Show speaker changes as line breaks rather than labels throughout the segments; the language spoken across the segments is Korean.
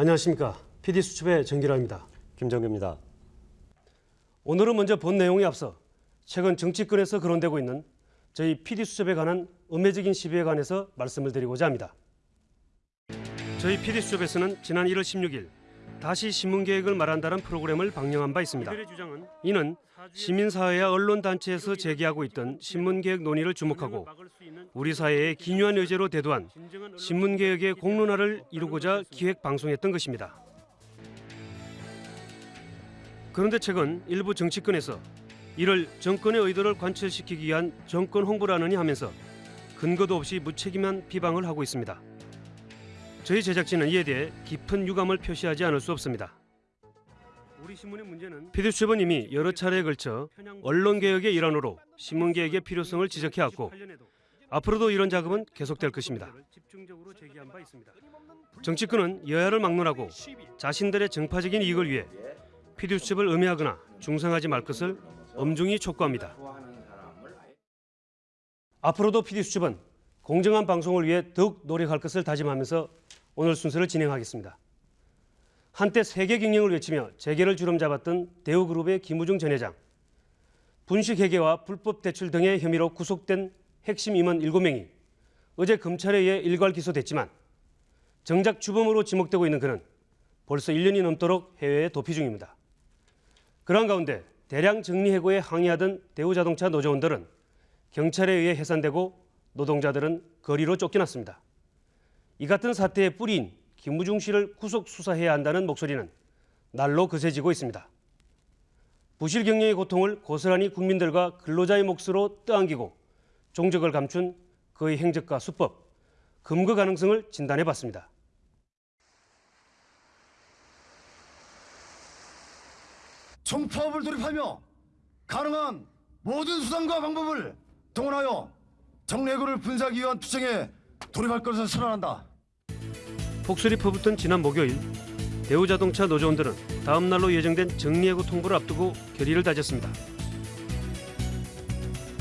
안녕하십니까. PD수첩의 정기라입니다.
김정규입니다.
오늘은 먼저 본 내용에 앞서 최근 정치권에서 거론되고 있는 저희 PD수첩에 관한 음해적인 시비에 관해서 말씀을 드리고자 합니다. 저희 PD수첩에서는 지난 1월 16일 다시 신문개혁을 말한다는 프로그램을 방영한 바 있습니다. 이는 시민사회와 언론단체에서 제기하고 있던 신문개혁 논의를 주목하고 우리 사회의 기묘한 의제로 대두한 신문 개혁의 공론화를 이루고자 기획 방송했던 것입니다. 그런데 최근 일부 정치권에서 이를 정권의 의도를 관철시키기 위한 정권 홍보라느니 하면서 근거도 없이 무책임한 비방을 하고 있습니다. 저희 제작진은 이에 대해 깊은 유감을 표시하지 않을 수 없습니다. 우리 신문의 문제는 피디 수첩은 이미 여러 차례에 걸쳐 언론 개혁의 일환으로 신문 개혁의 필요성을 지적해왔고 앞으로도 이런 작업은 계속될 것입니다. 정치권은 여야를 막론하고 자신들의 정파적인 이익을 위해 피디 수첩을 음해하거나 중상하지 말 것을 엄중히 촉구합니다. 앞으로도 피디 수첩은 공정한 방송을 위해 더욱 노력할 것을 다짐하면서 오늘 순서를 진행하겠습니다. 한때 세계 경영을 외치며 재계를 주름 잡았던 대우그룹의 김우중 전 회장, 분식회계와 불법 대출 등의 혐의로 구속된 핵심 임원 7명이 어제 검찰에 의해 일괄 기소됐지만 정작 주범으로 지목되고 있는 그는 벌써 1년이 넘도록 해외에 도피 중입니다. 그러한 가운데 대량 정리해고에 항의하던 대우자동차 노조원들은 경찰에 의해 해산되고 노동자들은 거리로 쫓겨났습니다. 이 같은 사태의 뿌리인 김무중 씨를 구속 수사해야 한다는 목소리는 날로 거세지고 있습니다. 부실 경영의 고통을 고스란히 국민들과 근로자의 몫으로 떠안기고 종적을 감춘 그의 행적과 수법, 금거 가능성을 진단해 봤습니다.
정파업을 돌입하며 가능한 모든 수단과 방법을 동원하여 정례구를 분사하기 위한 투쟁에 돌입할 것을 선언한다.
폭설이 퍼붓던 지난 목요일 대우자동차 노조원들은 다음 날로 예정된 정리해고 통보를 앞두고 결의를 다졌습니다.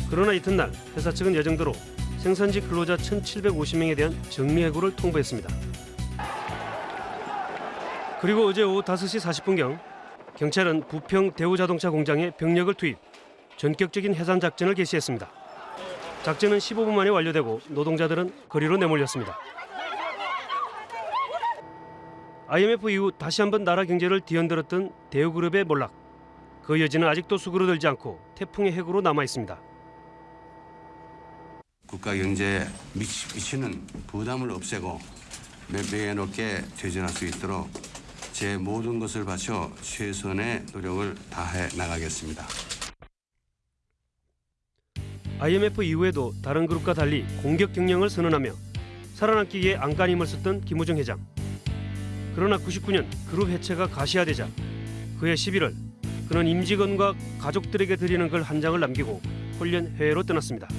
그러나 이튿날 회사 측은 예정대로 생산지 근로자 1,750명에 대한 정리해고를 통보했습니다. 그리고 어제 오후 5시 40분경 경찰은 부평 대우자동차 공장에 병력을 투입, 전격적인 해산 작전을 개시했습니다. 작전은 15분 만에 완료되고 노동자들은 거리로 내몰렸습니다. IMF 이후 다시 한번 나라 경제를 뒤흔들었던 대우그룹의 몰락. 그 여지는 아직도 수그러들지 않고 태풍의 핵으로 남아 있습니다.
국가 경제에 미치- 미치는 부담을 없애고 매매롭게 되전할 수 있도록 제 모든 것을 바쳐 최선의 노력을 다해 나가겠습니다.
IMF 이후에도 다른 그룹과 달리 공격 경영을 선언하며 살아남기 위해 안간힘을 썼던 김우중 회장. 그러나 99년 그룹 해체가 가시화되자 그해 11월 그는 임직원과 가족들에게 드리는 글 한 장을 남기고 홀련 해외로 떠났습니다.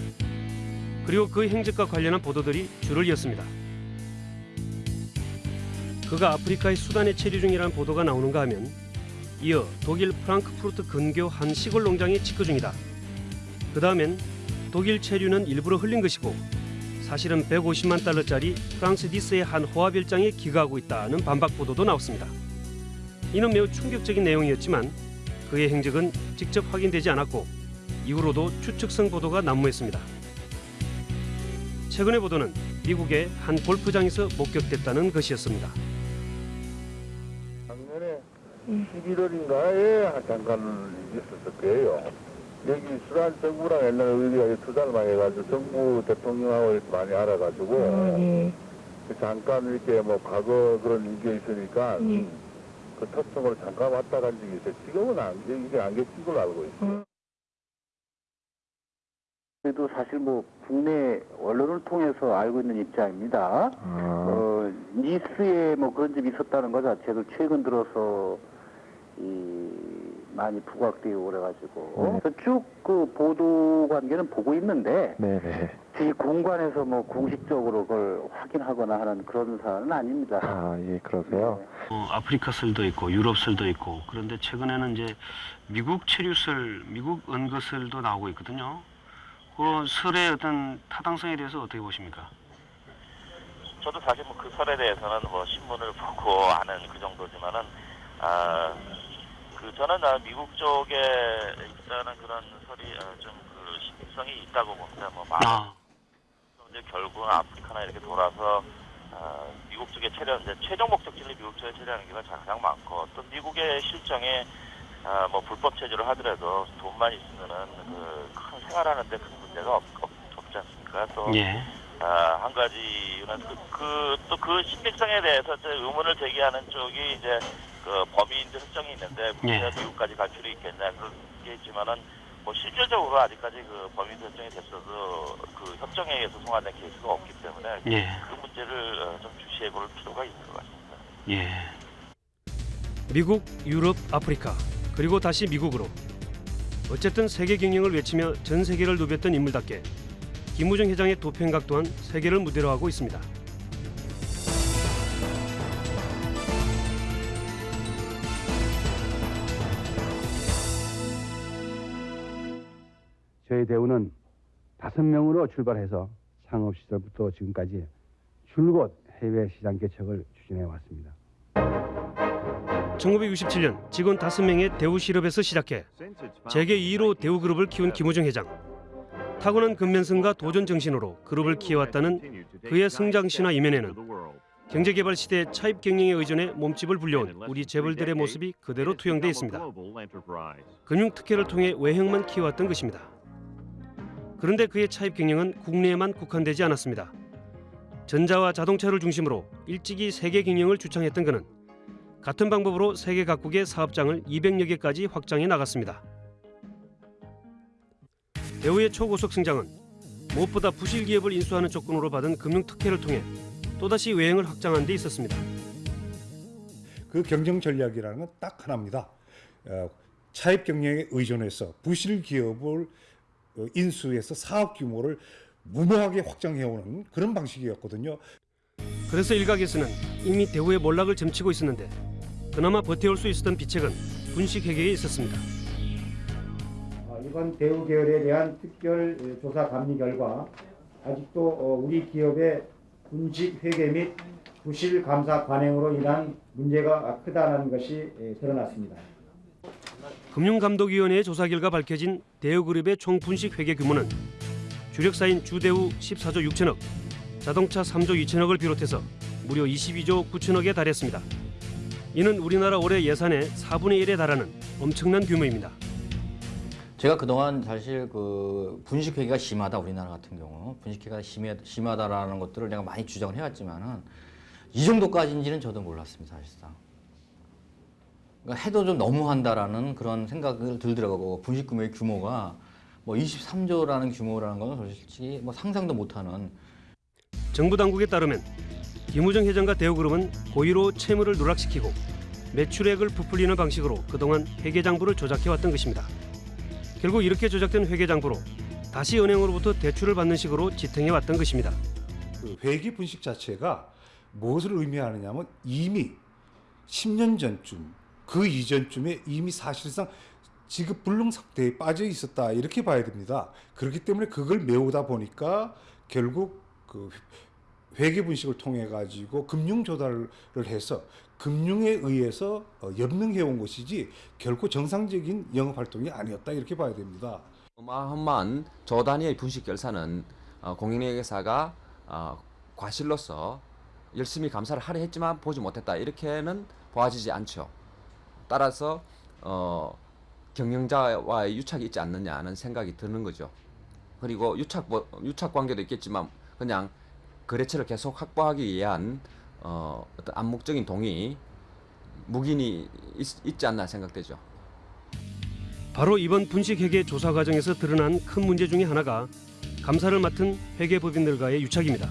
그리고 그 행적과 관련한 보도들이 줄을 이었습니다. 그가 아프리카의 수단에 체류 중이라는 보도가 나오는가 하면 이어 독일 프랑크푸르트 근교 한 시골 농장에 직거 중이다. 그 다음엔 독일 체류는 일부러 흘린 것이고 사실은 150만 달러짜리 프랑스 니스의 한 호화별장에 기거하고 있다는 반박 보도도 나왔습니다. 이는 매우 충격적인 내용이었지만 그의 행적은 직접 확인되지 않았고 이후로도 추측성 보도가 난무했습니다. 최근의 보도는 미국의 한 골프장에서 목격됐다는 것이었습니다.
작년에 11월인가에 잠깐 있었을 거예요. 여기 수란 정부랑 옛날에 우리가 투자를 많이 해가지고 정부 대통령하고 이렇게 많이 알아가지고
예.
잠깐 이렇게 뭐 과거 그런 일이 있으니까
예.
그 토성으로 잠깐 왔다 간 적이 있어요. 지금은 안, 이게 안 계신 걸로 알고 있어요.
그래도 사실 뭐 국내 언론을 통해서 알고 있는 입장입니다. 어, 니스에 뭐 그런 점이 있었다는 것 자체도 최근 들어서 이 많이 부각되고 그래가지고 쭉그 보도 관계는 보고 있는데
네네.
저희 공관에서 뭐 공식적으로 그걸 확인하거나 하는 그런 사안은 아닙니다.
아, 예, 그러세요?
어, 아프리카 설도 있고 유럽 설도 있고 그런데 최근에는 이제 미국 체류설, 미국 은거설도 나오고 있거든요. 그런 설의 어떤 타당성에 대해서 어떻게 보십니까?
저도 사실 뭐 그 설에 대해서는 뭐 신문을 보고 아는 그 정도지만은 아, 그 저는 아, 미국 쪽에 있다는 그런 설이 아, 좀그 신빙성이 있다고 봅니다. 뭐 많은
아,
이제 결국 아프리카나 이렇게 돌아서 어, 미국 쪽에 체류 이제 최종 목적지를 미국 쪽에 체류하는 경우가 가장 많고 또 미국의 실정에 어, 뭐 불법 체류를 하더라도 돈만 있으면은 그큰 생활하는데 큰 문제가 없, 없, 없지 않습니까? 또
예.
아, 한 가지는 그, 또그 신빙성에 대해서 이제 의문을 제기하는 쪽이 이제 그 범인들 설정이 있는데
예.
국내가 미국까지 갈 필요 있겠냐 그런 게 있지만은 뭐 실질적으로 아직까지 그 범인 설정이 됐어도 그 협정에 의해서 송환된 케이스가 없기 때문에
예.
그 문제를 어, 좀 주시해 볼 필요가 있는 것 같습니다.
예. 미국, 유럽, 아프리카 그리고 다시 미국으로 어쨌든 세계 경영을 외치며 전 세계를 누볐던 인물답게 김우중 회장의 도평각 또한 세계를 무대로 하고 있습니다.
저희 대우는 다섯 명으로 출발해서 창업 시절부터 지금까지 줄곧 해외 시장 개척을 추진해 왔습니다.
1967년 직원 5명의 대우 실업에서 시작해 재계 2위로 대우그룹을 키운 김우중 회장. 타고난 근면성과 도전 정신으로 그룹을 키워왔다는 그의 성장 신화 이면에는 경제개발 시대 차입 경영에 의존해 몸집을 불려온 우리 재벌들의 모습이 그대로 투영돼 있습니다. 금융 특혜를 통해 외형만 키워왔던 것입니다. 그런데 그의 차입 경영은 국내에만 국한되지 않았습니다. 전자와 자동차를 중심으로 일찍이 세계 경영을 주창했던 그는 같은 방법으로 세계 각국의 사업장을 200여 개까지 확장해 나갔습니다. 대우의 초고속 성장은 무엇보다 부실 기업을 인수하는 조건으로 받은 금융 특혜를 통해 또다시 외형을 확장한 데 있었습니다.
그 경영 전략이라는 건 딱 하나입니다. 어, 차입 경영에 의존해서 부실 기업을 어, 인수해서 사업 규모를 무모하게 확장해오는 그런 방식이었거든요.
그래서 일각에서는 이미 대우의 몰락을 점치고 있었는데 그나마 버텨올 수 있었던 비책은 분식회계에 있었습니다.
어, 이번 대우 계열에 대한 특별 에, 조사 감리 결과 아직도 어, 우리 기업의 분식 회계 및 부실 감사 관행으로 인한 문제가 크다는 것이 에, 드러났습니다.
금융감독위원회의 조사 결과 밝혀진 대우그룹의 총 분식 회계 규모는 주력사인 주대우 14조 6천억, 자동차 3조 2천억을 비롯해서 무려 22조 9천억에 달했습니다. 이는 우리나라 올해 예산의 4분의 1에 달하는 엄청난 규모입니다.
제가 그동안 사실 그 분식회계가 심하다 우리나라 같은 경우 분식회계가 심해, 심하다라는 것들을 내가 많이 주장을 해왔지만은 이 정도까지인지는 저도 몰랐습니다 사실상. 그러니까 해도 좀 너무한다라는 그런 생각을 들더라고요. 분식 규모의 규모가 뭐 23조라는 규모라는 건 솔직히 뭐 상상도 못하는
정부 당국에 따르면 김우정 회장과 대우그룹은 고의로 채무를 누락시키고 매출액을 부풀리는 방식으로 그동안 회계장부를 조작해왔던 것입니다. 결국 이렇게 조작된 회계장부로 다시 은행으로부터 대출을 받는 식으로 지탱해왔던 것입니다.
그 회계 분식 자체가 무엇을 의미하느냐 면 이미 10년 전쯤 그 이전쯤에 이미 사실상 지급 불능 상태에 빠져 있었다 이렇게 봐야 됩니다. 그렇기 때문에 그걸 메우다 보니까 결국 그 회계 분식을 통해 가지고 금융 조달을 해서 금융에 의해서 어, 연명해 온 것이지 결코 정상적인 영업 활동이 아니었다 이렇게 봐야 됩니다.
어마어마한 저 단위의 분식 결사는 어, 공인회계사가 어, 과실로서 열심히 감사를 하려 했지만 보지 못했다 이렇게는 보아지지 않죠. 따라서 어, 경영자와의 유착이 있지 않느냐는 생각이 드는 거죠. 그리고 유착 뭐, 유착 관계도 있겠지만 그냥 거래처를 계속 확보하기 위한 어, 어떤 암묵적인 동의 묵인이 있, 있지 않나 생각되죠.
바로 이번 분식회계 조사 과정에서 드러난 큰 문제 중에 하나가 감사를 맡은 회계법인들과의 유착입니다.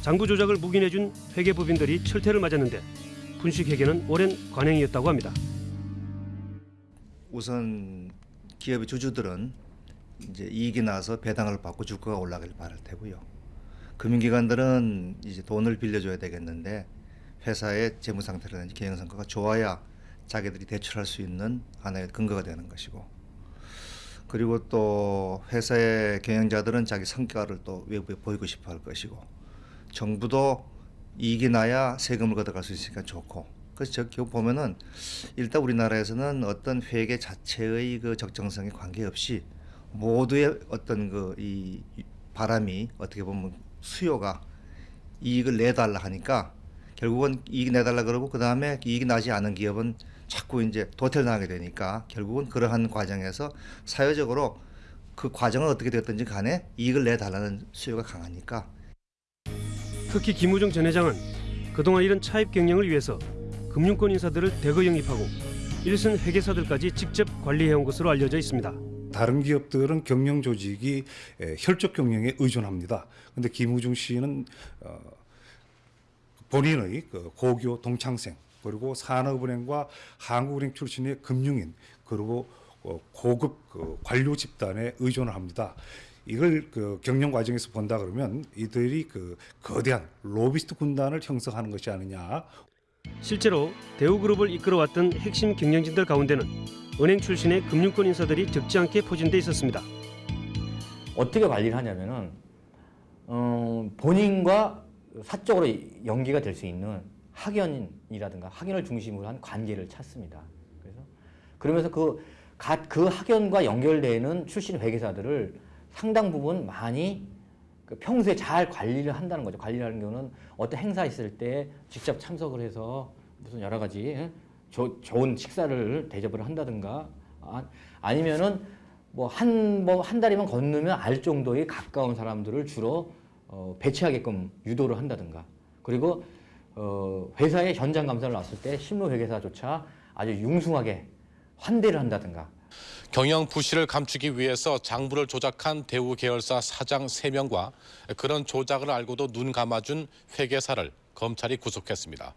장부 조작을 묵인해준 회계법인들이 철퇴를 맞았는데 분식회계는 오랜 관행이었다고 합니다.
우선 기업의 주주들은 이제 이익이 나서 배당을 받고 주가가 올라가길 바랄 테고요. 금융기관들은 이제 돈을 빌려줘야 되겠는데 회사의 재무 상태라든지 경영 성과가 좋아야 자기들이 대출할 수 있는 하나의 근거가 되는 것이고 그리고 또 회사의 경영자들은 자기 성과를 또 외부에 보이고 싶어 할 것이고 정부도 이익이 나야 세금을 걷어갈 수 있으니까 좋고. 그래서 저 결국 보면은 일단 우리나라에서는 어떤 회계 자체의 그 적정성에 관계없이 모두의 어떤 그 이 바람이 어떻게 보면 수요가 이익을 내달라 하니까 결국은 이익 내달라 그러고 그 다음에 이익이 나지 않은 기업은 자꾸 이제 도태를 당하게 되니까 결국은 그러한 과정에서 사회적으로 그 과정은 어떻게 됐든지 간에 이익을 내달라는 수요가 강하니까
특히 김우중 전 회장은 그동안 이런 차입 경영을 위해서 금융권 인사들을 대거 영입하고 일선 회계사들까지 직접 관리해온 것으로 알려져 있습니다.
다른 기업들은 경영 조직이 에, 혈족 경영에 의존합니다. 근데 김우중 씨는 어, 본인의 그 고교 동창생 그리고 산업은행과 한국은행 출신의 금융인 그리고 어, 고급 그 관료 집단에 의존을 합니다. 이걸 그 경영 과정에서 본다 그러면 이들이 그 거대한 로비스트 군단을 형성하는 것이 아니냐
실제로 대우그룹을 이끌어왔던 핵심 경영진들 가운데는 은행 출신의 금융권 인사들이 적지 않게 포진돼 있었습니다.
어떻게 관리를 하냐면은 어, 본인과 사적으로 연계가 될 수 있는 학연이라든가 학연을 중심으로 한 관계를 찾습니다. 그래서 그러면서 그, 가- 그 학연과 연결되는 출신 회계사들을 상당 부분 많이 그 평소에 잘 관리를 한다는 거죠. 관리라는 경우는 어떤 행사 있을 때 직접 참석을 해서 무슨 여러 가지 예? 조- 좋은 식사를 대접을 한다든가 아, 아니면은 뭐한뭐한 다리만 건너면 알 정도의 가까운 사람들을 주로 어, 배치하게끔 유도를 한다든가 그리고 어, 회사의 현장 감사를 왔을 때 실무 회계사조차 아주 융숭하게 환대를 한다든가
경영 부실을 감추기 위해서 장부를 조작한 대우 계열사 사장 3명과 그런 조작을 알고도 눈 감아준 회계사를 검찰이 구속했습니다.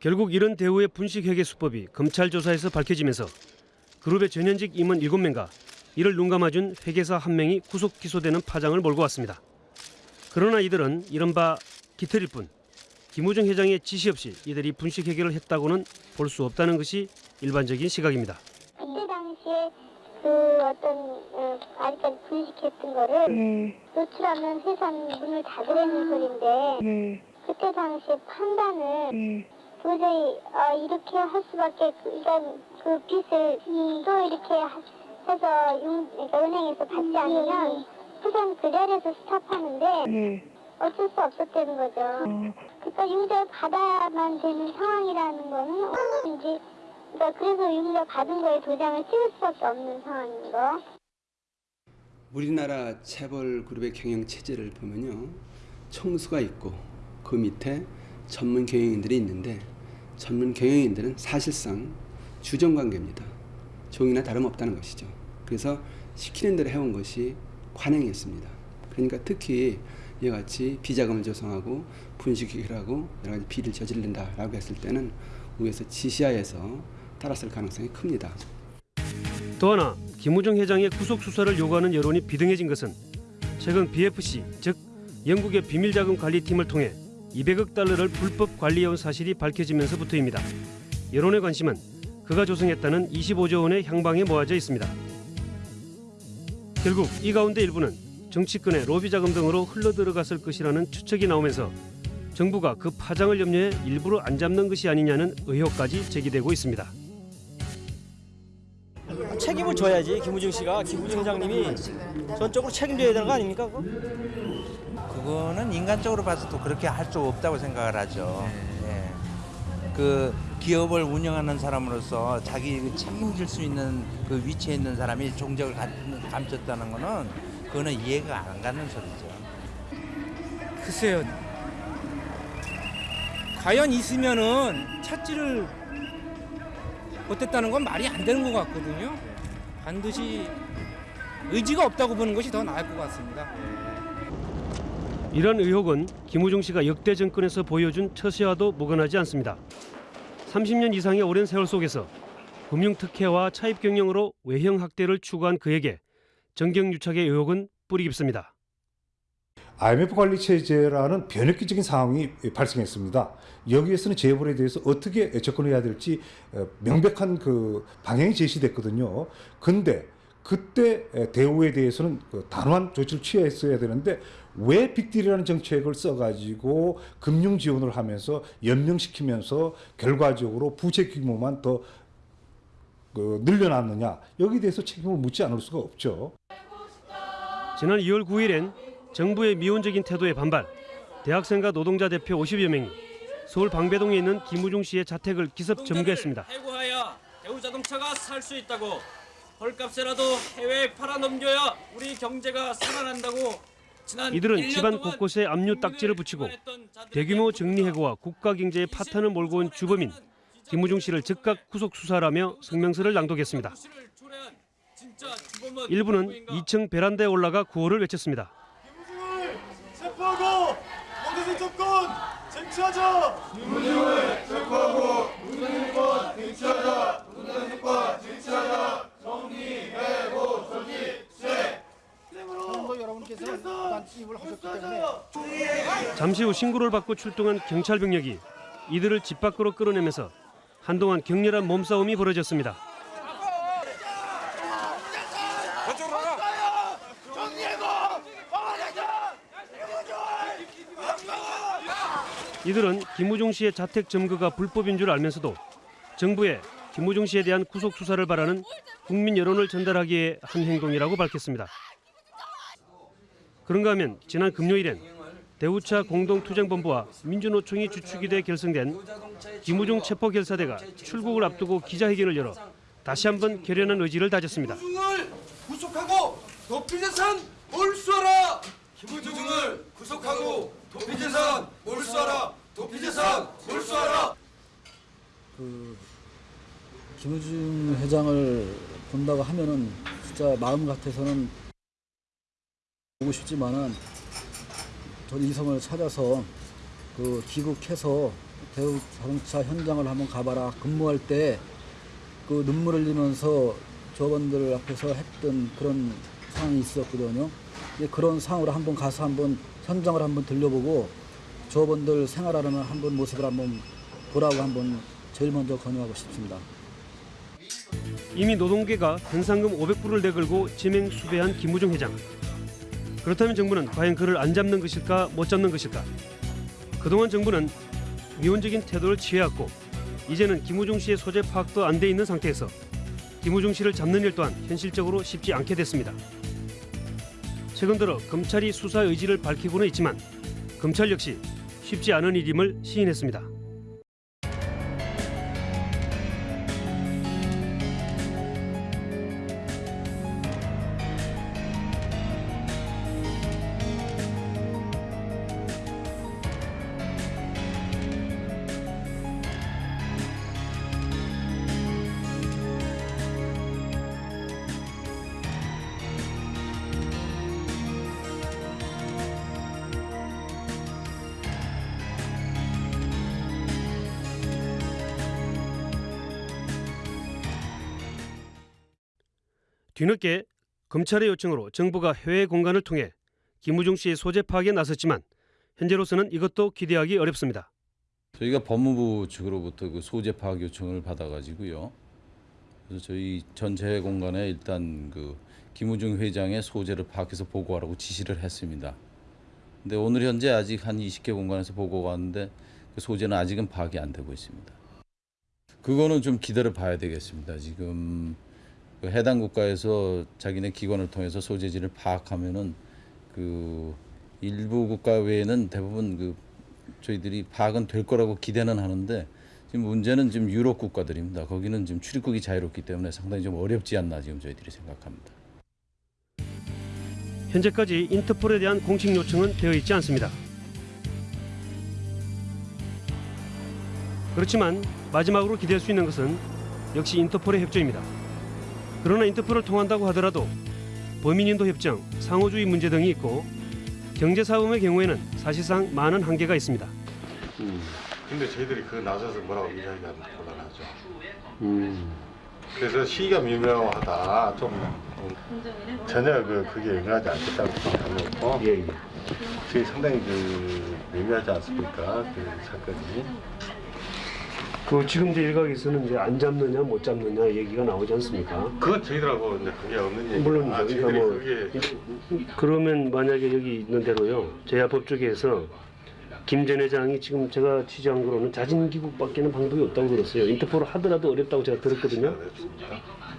결국 이런 대우의 분식회계 수법이 검찰 조사에서 밝혀지면서 그룹의 전현직 임원 7명과 이를 눈감아준 회계사 한 명이 구속 기소되는 파장을 몰고 왔습니다. 그러나 이들은 이른바 기틀일 뿐 김우중 회장의 지시 없이 이들이 분식회계를 했다고는 볼 수 없다는 것이 일반적인 시각입니다.
당시에 그 어떤 어, 아직까지 분식했던 거를 노출하면 회사는 문을 닫으라는 소린데 그때 당시에 판단을 도저히 아, 이렇게 할 수밖에 그- 일단 그 빚을 음, 또 이렇게 하- 해서 용, 그러니까 은행에서 받지 않으면 우선 그 자리에서 스탑하는데 어쩔 수 없었다는 거죠. 그러니까 융자를 받아야만 되는 상황이라는 거는 언제든지 그러니까 그래서 융자 받은 거에 도장을 찍을 수밖에 없는 상황인 거.
우리나라 재벌 그룹의 경영 체제를 보면요. 청수가 있고 그 밑에 전문 경영인들이 있는데 전문 경영인들은 사실상 주정 관계입니다. 종이나 다름없다는 것이죠. 그래서 시키는 대로 해온 것이 관행이었습니다. 그러니까 특히 이와 같이 비자금을 조성하고 분식회계를 하고 여러 가지 비리를 저지른다라고 했을 때는 위에서 지시하에서 따랐을 가능성이 큽니다.
또 하나 김우중 회장의 구속 수사를 요구하는 여론이 비등해진 것은 최근 BFC 즉 영국의 비밀자금 관리팀을 통해 200억 달러를 불법 관리해온 사실이 밝혀지면서부터입니다. 여론의 관심은 그가 조성했다는 25조 원의 향방에 모아져 있습니다. 결국 이 가운데 일부는 정치권의 로비 자금 등으로 흘러들어갔을 것이라는 추측이 나오면서 정부가 그 파장을 염려해 일부러 안 잡는 것이 아니냐는 의혹까지 제기되고 있습니다.
책임을 져야지 김우중 씨가 김우중 회장님이 전적으로 책임져야 되는 거 아닙니까? 그거?
그거는 인간적으로 봐서도 그렇게 할 수 없다고 생각을 하죠. 예. 그 기업을 운영하는 사람으로서 자기 그 책임질 수 있는 그 위치에 있는 사람이 종적을 감- 감췄다는 거는 그거는 이해가 안 가는 소리죠.
글쎄요. 과연 있으면은 찾지를 못했다는 건 말이 안 되는 것 같거든요. 반드시 의지가 없다고 보는 것이 더 나을 것 같습니다.
이런 의혹은 김우중 씨가 역대 정권에서 보여준 처세와도 무관하지 않습니다. 30년 이상의 오랜 세월 속에서 금융 특혜와 차입 경영으로 외형 학대를 추구한 그에게 정경유착의 의혹은 뿌리 깊습니다.
IMF 관리 체제라는 변혁기적인 상황이 발생했습니다. 여기에서는 재벌에 대해서 어떻게 접근해야 될지 어, 명백한 그 방향이 제시됐거든요. 근데 그때 대우에 대해서는 그 단호한 조치를 취했어야 되는데 왜 빅딜이라는 정책을 써가지고 금융 지원을 하면서 연명시키면서 결과적으로 부채 규모만 더 그, 늘려놨느냐 여기에 대해서 책임을 묻지 않을 수가 없죠.
지난 2월 9일엔 정부의 미온적인 태도에 반발 대학생과 노동자 대표 50여 명이 서울 방배동에 있는 김우중 씨의 자택을 기습 점거했습니다.
해고하여 대우자동차가 살 수 있다고 헐값에라도 해외에 팔아넘겨야 우리 경제가 살아난다고 지난
이들은
1년
집안 곳곳에 압류 딱지를 붙이고 대규모 정리해고와 국가 경제의 파탄을 몰고 온 주범인 김우중 씨를 즉각 구속 수사하라며 성명서를 낭독했습니다. 일부는 2층 베란다에 올라가 구호를 외쳤습니다.
체포하고 문재인 정권 쟁취하자. 김문중을 체포하고 문재인 정권 쟁취하자. 문재인 정권 쟁취하자. 정리 해고 정리세.
여러분께서 부단침입을 하셨기 때문에
잠시 후 신고를 받고 출동한 경찰 병력이 이들을 집 밖으로 끌어내면서 한동안 격렬한 몸싸움이 벌어졌습니다. 이들은 김우중 씨의 자택 점거가 불법인 줄 알면서도 정부에 김우중 씨에 대한 구속 수사를 바라는 국민 여론을 전달하기 위해 한 행동이라고 밝혔습니다. 그런가 하면 지난 금요일엔 대우차 공동투쟁본부와 민주노총이 주축이 돼 결성된 김우중 체포결사대가 출국을 앞두고 기자회견을 열어 다시 한번 결연한 의지를 다졌습니다.
김우중을 구속하고 도피재산 몰수하라. 김우중을 구속하고 도피재산 몰수하라. 도피재산 몰수하라.
그 김우중 회장을 본다고 하면은 진짜 마음 같아서는 보고 싶지만은 전 이성을 찾아서 그 귀국해서 대우 자동차 현장을 한번 가봐라 근무할 때 그 눈물 흘리면서 조원들 앞에서 했던 그런 상황이 있었거든요. 그런 상황으로 한번 가서 한번 현장을 한번 들려보고 조원들 생활하는 한번 모습을 한번 보라고 한번 제일 먼저 권유하고 싶습니다.
이미 노동계가 현상금 500불을 내걸고 지명 수배한 김우중 회장. 그렇다면 정부는 과연 그를 안 잡는 것일까 못 잡는 것일까? 그동안 정부는 미온적인 태도를 취해왔고 이제는 김우중 씨의 소재 파악도 안 돼 있는 상태에서 김우중 씨를 잡는 일 또한 현실적으로 쉽지 않게 됐습니다. 최근 들어 검찰이 수사 의지를 밝히고는 있지만 검찰 역시 쉽지 않은 일임을 시인했습니다. 뒤늦게 검찰의 요청으로 정부가 해외 공간을 통해 김우중 씨의 소재 파악에 나섰지만 현재로서는 이것도 기대하기 어렵습니다.
저희가 법무부 측으로부터 그 소재 파악 요청을 받아가지고요. 그래서 저희 전체 공간에 일단 그 김우중 회장의 소재를 파악해서 보고하라고 지시를 했습니다. 근데 오늘 현재 아직 한 20개 공간에서 보고가 왔는데 그 소재는 아직은 파악이 안 되고 있습니다. 그거는 좀 기다려 봐야 되겠습니다. 지금 그 해당 국가에서 자기네 기관을 통해서 소재지를 파악하면은 그 일부 국가 외에는 대부분 그 저희들이 파악은 될 거라고 기대는 하는데 지금 문제는 지금 유럽 국가들입니다. 거기는 지금 출입국이 자유롭기 때문에 상당히 좀 어렵지 않나 지금 저희들이 생각합니다.
현재까지 인터폴에 대한 공식 요청은 되어 있지 않습니다. 그렇지만 마지막으로 기대할 수 있는 것은 역시 인터폴의 협조입니다. 그러나 인터폴을 통한다고 하더라도 범인인도 협정, 상호주의 문제 등이 있고 경제사범의 경우에는 사실상 많은 한계가 있습니다.
근데 저희들이 그 나서서 뭐라고 이야기하면 곤란하죠. 그래서 시기가 미묘하다. 좀 음, 전혀 그 그게 영향하지 않겠다고 생각하고 예, 예. 저희 상당히 그 미묘하지 않습니까? 그 사건이.
그 지금 이제 일각에서는 이제 안 잡느냐 못 잡느냐 얘기가 나오지 않습니까?
그건 저희들하고 이제 그게 없는 얘기.
물론이죠.
아,
그러니까 뭐
그게
그러면 만약에 여기 있는 대로요. 제야법 쪽에서 김전 회장이 지금 제가 취재한 거로는 자진 귀국밖에는 방법이 없다고 들었어요. 인터폴을 하더라도 어렵다고 제가 들었거든요.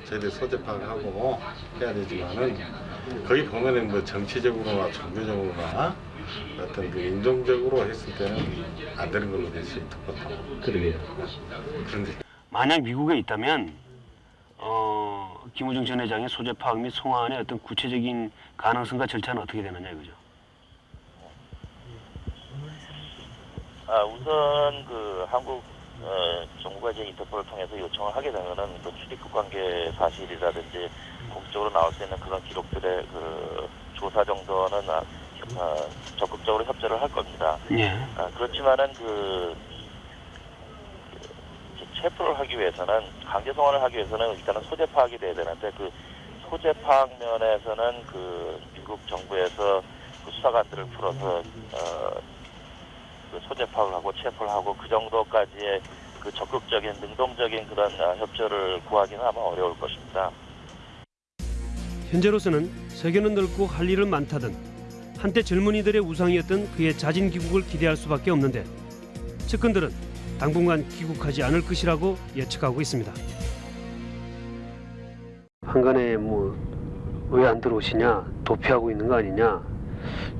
저희들 소재 파악하고 해야 되지만은 거기 보면은 뭐 정치적으로나 종교적으로나 어떤 그 인종적으로 했을 때는 안 되는 걸로 될 수 있고
그러게요.
그런데
만약 미국에 있다면 어, 김우중 전 회장의 소재 파악 및 송환의 어떤 구체적인 가능성과 절차는 어떻게 되느냐 이거죠.
아, 우선 그 한국 어, 정부가 이제 인터폴을 통해서 요청을 하게 되면은 그 출입국 관계 사실이라든지 공식적으로 나올 수 있는 그런 기록들의 그 조사 정도는 아, 어, 적극적으로 협조를 할 겁니다.
예.
아, 그렇지만은 그, 그 체포를 하기 위해서는 강제 송환을 하기 위해서는 일단은 소재 파악이 돼야 되는데 그 소재 파악 면에서는 그 미국 정부에서 그 수사관들을 풀어서 어, 그 소재 파악을 하고 체포를 하고 그 정도까지의 그 적극적인 능동적인 그런 아, 협조를 구하기는 아마 어려울 것입니다.
현재로서는 세계는 넓고 할 일은 많다던 한때 젊은이들의 우상이었던 그의 자진 귀국을 기대할 수밖에 없는데 측근들은 당분간 귀국하지 않을 것이라고 예측하고 있습니다. 한간에 뭐 왜 안 들어오시냐 도피하고 있는 거 아니냐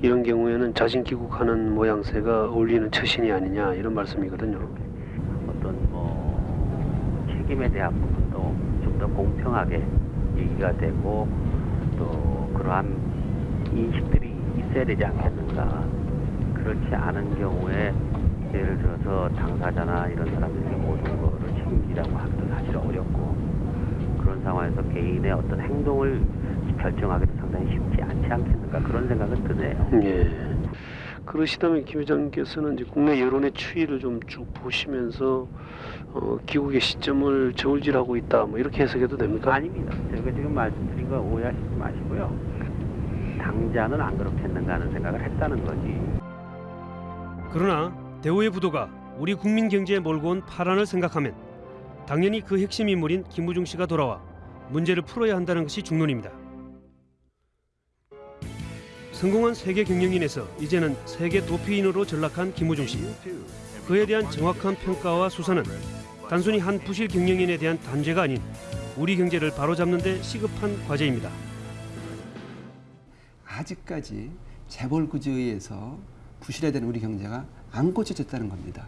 이런 경우에는 자진 귀국하는 모양새가 어울리는 처신이 아니냐 이런 말씀이거든요.
어떤 뭐 책임에 대한 부분도 좀 더 공평하게 얘기가 되고 또 그러한 인식들이 있어야 되지 않겠는가. 그렇지 않은 경우에 예를 들어서 당사자나 이런 사람들이 모든 거를 책임지라고 하기도 사실 어렵고 그런 상황에서 개인의 어떤 행동을 결정하기도 상당히 쉽지 않지 않겠는가 그런 생각은 드네요.
예. 그러시다면 김 회장께서는 이제 국내 여론의 추이를 좀 쭉 보시면서 어, 귀국의 시점을 저울질하고 있다 뭐 이렇게 해석해도 됩니까?
아닙니다. 제가 지금 말씀드린 거 오해하시지 마시고요. 당자는 안 그렇겠는가 하는 생각을 했다는 거지.
그러나 대우의 부도가 우리 국민 경제에 몰고 온 파란을 생각하면 당연히 그 핵심 인물인 김우중 씨가 돌아와 문제를 풀어야 한다는 것이 중론입니다. 성공한 세계 경영인에서 이제는 세계 도피인으로 전락한 김우중 씨. 그에 대한 정확한 평가와 수사는 단순히 한 부실 경영인에 대한 단죄가 아닌 우리 경제를 바로잡는 데 시급한 과제입니다.
아직까지 재벌 구조에 의해서 부실화된 우리 경제가 안 고쳐졌다는 겁니다.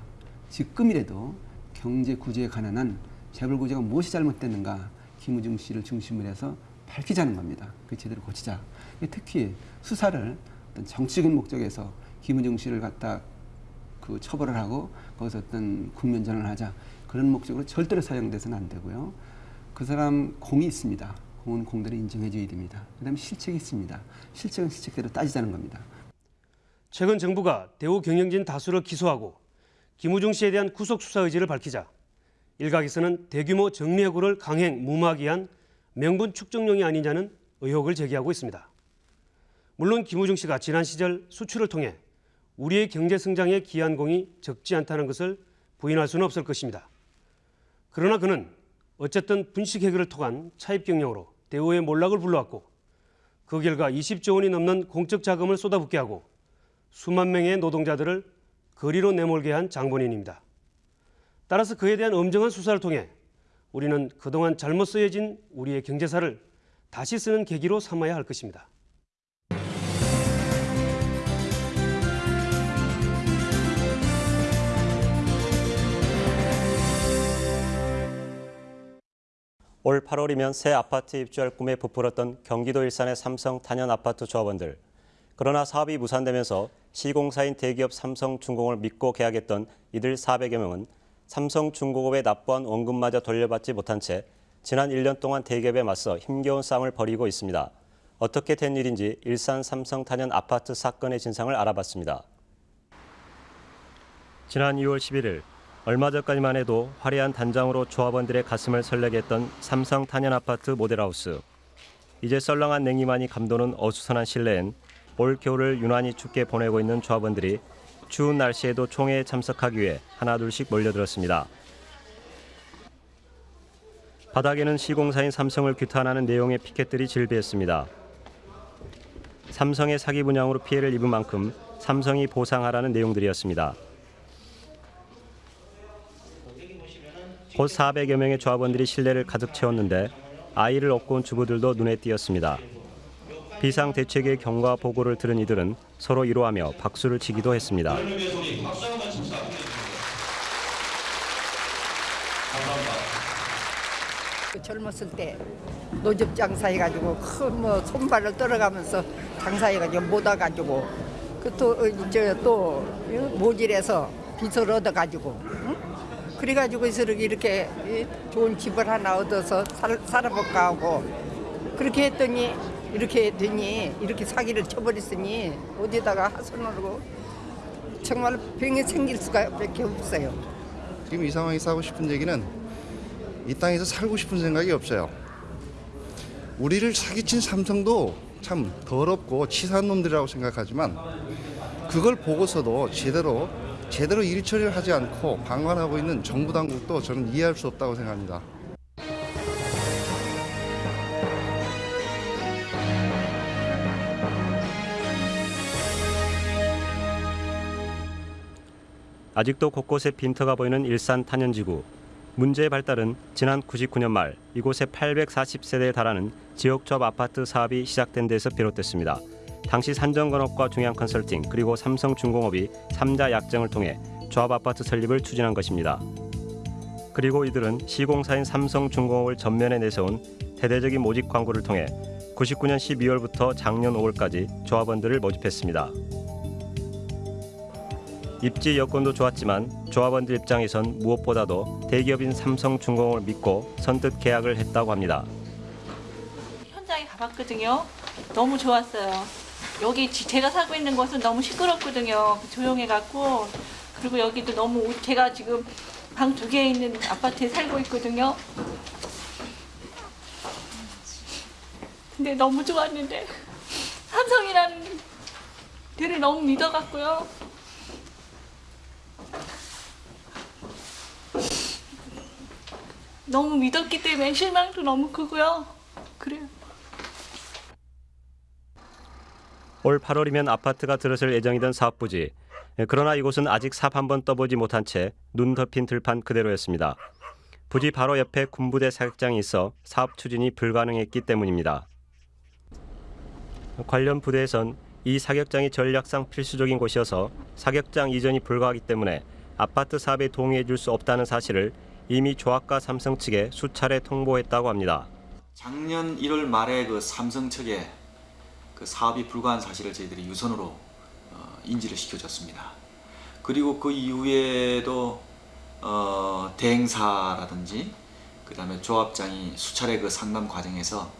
지금이라도 경제 구조에 관한 재벌 구조가 무엇이 잘못됐는가 김우중 씨를 중심으로 해서 밝히자는 겁니다. 그 제대로 고치자. 특히 수사를 어떤 정치적인 목적에서 김우중 씨를 갖다 그 처벌을 하고 거기서 어떤 국면전을 하자 그런 목적으로 절대로 사용돼서는 안 되고요. 그 사람 공이 있습니다. 공은 공대로 인정해줘야 됩니다. 그 다음에 실책이 있습니다. 실책은 실책대로 따지자는 겁니다.
최근 정부가 대우 경영진 다수를 기소하고 김우중 씨에 대한 구속 수사 의지를 밝히자 일각에서는 대규모 정리해고를 강행 무마하기 위한 명분 축적용이 아니냐는 의혹을 제기하고 있습니다. 물론 김우중 씨가 지난 시절 수출을 통해 우리의 경제 성장에 기한 공이 적지 않다는 것을 부인할 수는 없을 것입니다. 그러나 그는 어쨌든 분식 해결을 통한 차입 경영으로 대우의 몰락을 불러왔고 그 결과 20조 원이 넘는 공적 자금을 쏟아붓게 하고 수만 명의 노동자들을 거리로 내몰게 한 장본인입니다. 따라서 그에 대한 엄정한 수사를 통해 우리는 그동안 잘못 쓰여진 우리의 경제사를 다시 쓰는 계기로 삼아야 할 것입니다.
올 8월이면 새 아파트 입주할 꿈에 부풀었던 경기도 일산의 삼성 단연 아파트 조합원들. 그러나 사업이 무산되면서 시공사인 대기업 삼성중공업을 믿고 계약했던 이들 400여 명은 삼성중공업의 납부한 원금마저 돌려받지 못한 채 지난 1년 동안 대기업에 맞서 힘겨운 싸움을 벌이고 있습니다. 어떻게 된 일인지 일산 삼성 단연 아파트 사건의 진상을 알아봤습니다. 지난 2월 11일 얼마 전까지만 해도 화려한 단장으로 조합원들의 가슴을 설레게 했던 삼성 단연 아파트 모델하우스. 이제 썰렁한 냉기만이 감도는 어수선한 실내엔 올 겨울을 유난히 춥게 보내고 있는 조합원들이 추운 날씨에도 총회에 참석하기 위해 하나둘씩 몰려들었습니다. 바닥에는 시공사인 삼성을 규탄하는 내용의 피켓들이 질비했습니다. 삼성의 사기 분양으로 피해를 입은 만큼 삼성이 보상하라는 내용들이었습니다. 곧 400여 명의 조합원들이 실내를 가득 채웠는데 아이를 업고 온 주부들도 눈에 띄었습니다. 비상대책의 경과 보고를 들은 이들은 서로 위로하며 박수를 치기도 했습니다.
그 젊었을 때 노접 장사해가지고 큰뭐 손발을 떨어가면서 장사해가지고 못 와가지고 그또저또 모질에서 빚을 얻어가지고 응? 그래가지고 이렇게 이렇게 좋은 집을 하나 얻어서 살, 살아볼까 하고 그렇게 했더니 이렇게 했더니 이렇게 사기를 쳐버렸으니 어디다가 하소연하고 정말 병이 생길 수가 밖에 없어요.
지금 이 상황에서 하고 싶은 얘기는 이 땅에서 살고 싶은 생각이 없어요. 우리를 사기친 삼성도 참 더럽고 치사한 놈들이라고 생각하지만 그걸 보고서도 제대로 제대로 일 처리를 하지 않고 방관하고 있는 정부 당국도 저는 이해할 수 없다고 생각합니다.
아직도 곳곳에 빈터가 보이는 일산 탄현지구. 문제의 발달은 지난 99년 말 이곳에 840세대에 달하는 지역조합 아파트 사업이 시작된 데서 비롯됐습니다. 당시 산정건업과 중앙컨설팅 그리고 삼성중공업이 3자 약정을 통해 조합 아파트 설립을 추진한 것입니다. 그리고 이들은 시공사인 삼성중공업을 전면에 내세운 대대적인 모집 광고를 통해 99년 12월부터 작년 5월까지 조합원들을 모집했습니다. 입지 여건도 좋았지만 조합원들 입장에선 무엇보다도 대기업인 삼성중공업을 믿고 선뜻 계약을 했다고 합니다.
현장에 가봤거든요. 너무 좋았어요. 여기 지- 제가 살고 있는 곳은 너무 시끄럽거든요. 조용해갖고 그리고 여기도 너무 우- 제가 지금 방 두 개 있는 아파트에 살고 있거든요. 근데 너무 좋았는데 삼성이라는 데를 너무 믿어갖고요. 너무 믿었기 때문에 실망도 너무 크고요. 그래요.
올 8월이면 아파트가 들어설 예정이던 사업 부지. 예, 그러나 이곳은 아직 삽 한 번 떠보지 못한 채 눈 덮인 들판 그대로였습니다. 부지 바로 옆에 군부대 사격장이 있어 사업 추진이 불가능했기 때문입니다. 관련 부대에선 이 사격장이 전략상 필수적인 곳이어서 사격장 이전이 불가하기 때문에 아파트 사업에 동의해 줄 수 없다는 사실을 이미 조합과 삼성 측에 수차례 통보했다고 합니다.
작년 1월 말에 그 삼성 측에 그 사업이 불가한 사실을 저희들이 유선으로 어, 인지를 시켜줬습니다. 그리고 그 이후에도 어, 대행사라든지 그 다음에 조합장이 수차례 그 상담 과정에서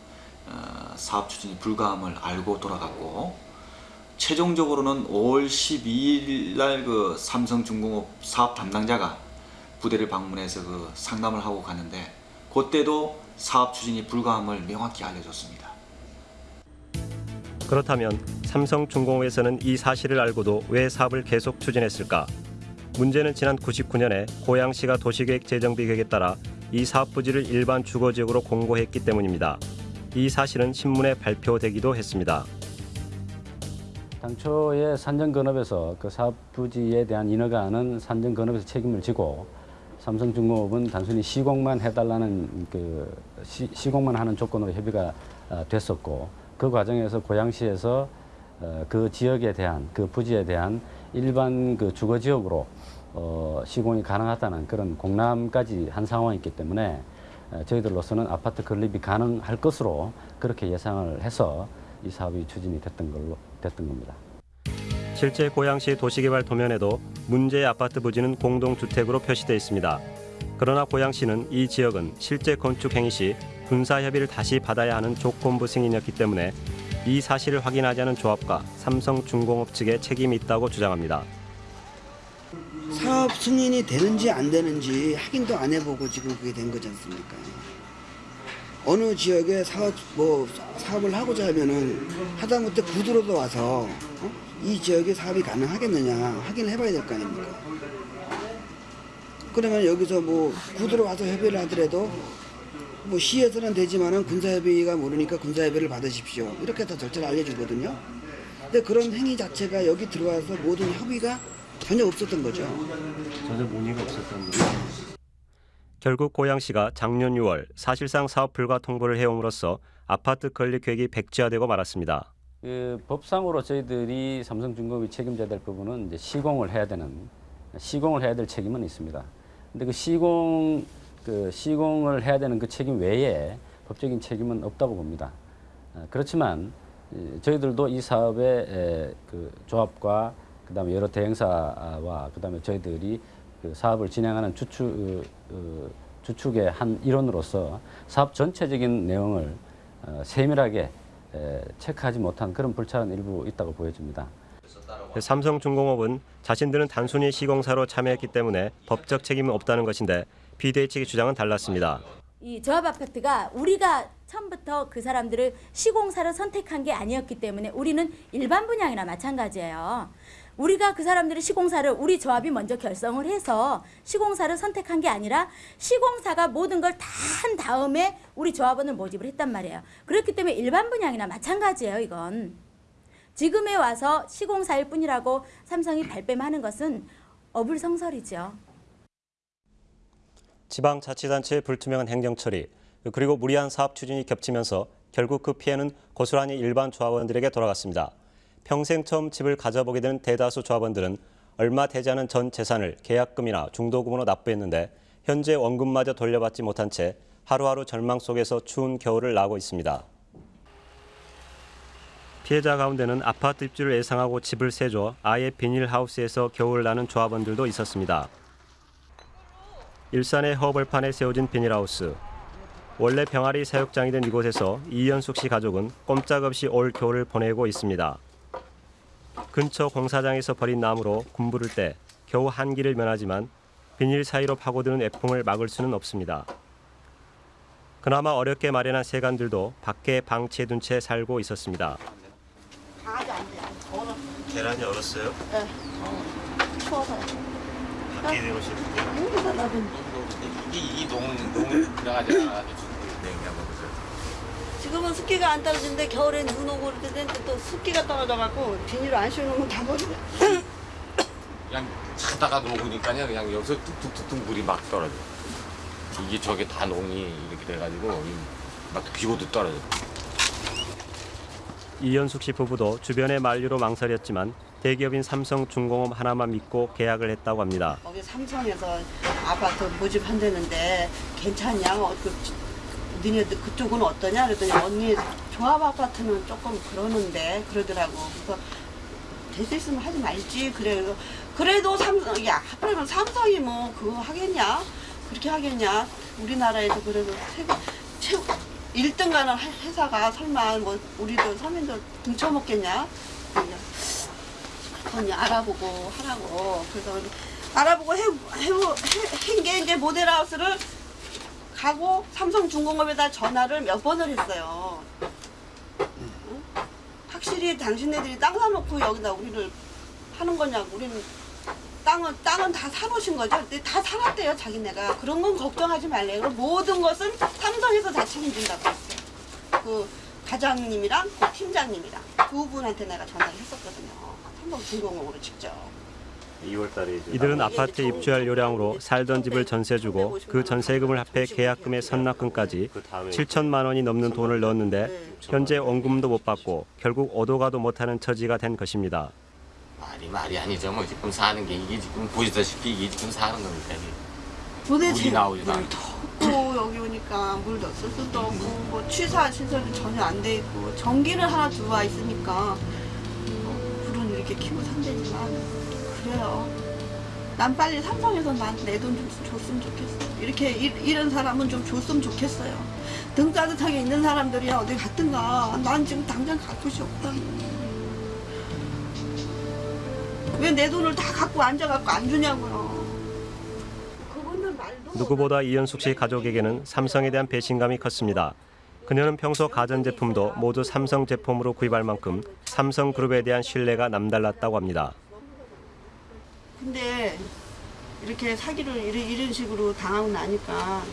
어, 사업 추진이 불가함을 알고 돌아갔고 최종적으로는 5월 12일 날 그 삼성중공업 사업 담당자가 부대를 방문해서 그 상담을 하고 갔는데 그때도 사업 추진이 불가함을 명확히 알려줬습니다.
그렇다면 삼성중공업에서는 이 사실을 알고도 왜 사업을 계속 추진했을까? 문제는 지난 99년에 고양시가 도시계획 재정비 계획에 따라 이 사업 부지를 일반 주거지역으로 공고했기 때문입니다. 이 사실은 신문에 발표되기도 했습니다.
당초에 산정건업에서 그 사업 부지에 대한 인허가는 산정건업에서 책임을 지고 삼성중공업은 단순히 시공만 해달라는 그 시, 시공만 하는 조건으로 협의가 아, 됐었고 그 과정에서 고양시에서 어, 그 지역에 대한 그 부지에 대한 일반 그 주거 지역으로 어, 시공이 가능하다는 그런 공람까지 한 상황이기 때문에 에, 저희들로서는 아파트 건립이 가능할 것으로 그렇게 예상을 해서 이 사업이 추진이 됐던 걸로 됐던 겁니다.
실제 고양시 도시개발 도면에도 문제의 아파트 부지는 공동주택으로 표시되어 있습니다. 그러나 고양시는 이 지역은 실제 건축 행위 시 군사 협의를 다시 받아야 하는 조건부 승인이었기 때문에 이 사실을 확인하지 않은 조합과 삼성중공업 측에 책임이 있다고 주장합니다.
사업 승인이 되는지 안 되는지 확인도 안 해보고 지금 그게 된 거지 않습니까? 어느 지역에 사업 뭐 사업을 하고자 하면은 하다못해 구두로도 와서 어? 이 지역에 사업이 가능하겠느냐 확인을 해봐야 될 거 아닙니까? 그러면 여기서 뭐 구두로 와서 협의를 하더라도
뭐 시에서는 되지만은 군사협의가 모르니까 군사협의를 받으십시오. 이렇게 다 절차를 알려주거든요. 근데 그런 행위 자체가 여기 들어와서 모든 협의가 전혀 없었던 거죠.
전혀 문의가 없었던 거죠. 결국 고양시가 작년 6월 사실상 사업 불가 통보를 해옴으로써 아파트 건립 계획이 백지화되고 말았습니다.
그 법상으로 저희들이 삼성중공업이 책임져야 될 부분은 이제 시공을 해야 되는 시공을 해야 될 책임은 있습니다. 근데 그 시공 그 시공을 해야 되는 그 책임 외에 법적인 책임은 없다고 봅니다. 어, 그렇지만 에, 저희들도 이 사업의 에, 그 조합과 그다음에 여러 대행사와 그다음에 저희들이 그 사업을 진행하는 주축 어, 어, 주축의 한 일원으로서 사업 전체적인 내용을 어, 세밀하게 에, 체크하지 못한 그런 불찰은 일부 있다고 보여집니다.
삼성중공업은 자신들은 단순히 시공사로 참여했기 때문에 법적 책임은 없다는 것인데 비대위 측의 주장은 달랐습니다.
이 조합 아파트가 우리가 처음부터 그 사람들을 시공사를 선택한 게 아니었기 때문에 우리는 일반 분양이나 마찬가지예요. 우리가 그 사람들의 시공사를 우리 조합이 먼저 결성을 해서 시공사를 선택한 게 아니라 시공사가 모든 걸 다 한 다음에 우리 조합원을 모집을 했단 말이에요. 그렇기 때문에 일반 분양이나 마찬가지예요, 이건. 지금에 와서 시공사일 뿐이라고 삼성이 발뺌하는 것은 어불성설이죠.
지방자치단체의 불투명한 행정 처리 그리고 무리한 사업 추진이 겹치면서 결국 그 피해는 고스란히 일반 조합원들에게 돌아갔습니다. 평생 처음 집을 가져보게 된 대다수 조합원들은 얼마 되지 않은 전 재산을 계약금이나 중도금으로 납부했는데 현재 원금마저 돌려받지 못한 채 하루하루 절망 속에서 추운 겨울을 나고 있습니다.
피해자 가운데는 아파트 입주를 예상하고 집을 세줘 아예 비닐하우스에서 겨울을 나는 조합원들도 있었습니다. 일산의 허벌판에 세워진 비닐하우스. 원래 병아리 사육장이 된 이곳에서 이현숙 씨 가족은 꼼짝없이 올 겨울을 보내고 있습니다. 근처 공사장에서 버린 나무로 군부를 때 겨우 한기를 면하지만 비닐 사이로 파고드는 애풍을 막을 수는 없습니다. 그나마 어렵게 마련한 세간들도 밖에 방치해둔 채 살고 있었습니다. 계란이 얼었어요?
네. 추워서.
농, 농, 먹었어요.
지금은 습기가 안 떨어지는데 겨울엔 눈 오고 그럴 때는 또 습기가 떨어져갖고 비닐을 안 씌워놓으면 다 버리네.
그냥 자다가 녹으니까요. 그냥 여기서 뚝뚝뚝뚝 물이 막 떨어져. 이게 저게 다 농이 이렇게 돼가지고 이- 막 비고도 떨어져.
이현숙 씨 부부도 주변의 만류로 망설였지만 대기업인 삼성중공업 하나만 믿고 계약을 했다고 합니다.
거기 삼성에서 아파트 모집한다는데 괜찮냐? 어, 그, 니네들 그쪽은 어떠냐? 그랬더니 언니 조합 아파트는 조금 그러는데 그러더라고. 그래서 될 수 있으면 하지 말지. 그래. 그래도 삼성, 야, 하필이면 삼성이 뭐 그거 하겠냐? 그렇게 하겠냐? 우리나라에서 그래도 세계 최고 1등 가는 회사가 설마 뭐 우리도 서민들 등쳐먹겠냐? 언니 알아보고 하라고. 그래서 알아보고 해, 해, 한게 이제 모델하우스를 가고 삼성중공업에다 전화를 몇 번을 했어요. 응? 확실히 당신네들이 땅 사놓고 여기다 우리를 하는 거냐고. 우리는 땅은, 땅은 다 사놓으신 거죠? 다 사놨대요, 자기네가. 그런 건 걱정하지 말래요. 그럼 모든 것은 삼성에서 다 책임진다고 했어요. 그 과장님이랑 그 팀장님이랑 두 분한테 내가 전화를 했었거든요. 삼성중공업으로 직접.
2월달에 이들은 아파트에 입주할 요량으로 살던 집을 전세주고 그 전세금을 합해 계약금의 선납금까지 7천만 원이 넘는 돈을 넣었는데 현재 원금도 못 받고 결국 오도 가도 못하는 처지가 된 것입니다.
말이 말이 아니죠. 뭐 지금 사는 게 이게 지금 보시다시피 이게 지금 사는 겁니까?
도대체
물이 나오지도 않고.
또 여기 오니까 물도 쓸 수도 없고 뭐 취사 시설도 전혀 안 돼 있고 전기는 하나 들어와 있으니까 뭐 이렇게 켜고 산다지만 그래요. 난 빨리 삼성에서 내돈 좀 줬으면 좋겠어. 이렇게 이, 이런 사람은 좀 줬으면 좋겠어요. 등 따뜻하게 있는 사람들이야 어디 갔든가. 난 지금 당장 갈 곳이 없다. 왜 내 돈을 다 갖고 앉아갖고 안 주냐고요.
누구보다 이현숙 씨 가족에게는 삼성에 대한 배신감이 컸습니다. 그녀는 평소 가전제품도 모두 삼성 제품으로 구입할 만큼 삼성그룹에 대한 신뢰가 남달랐다고 합니다.
근데 이렇게 사기를 이런, 이런 식으로 당하고 나니까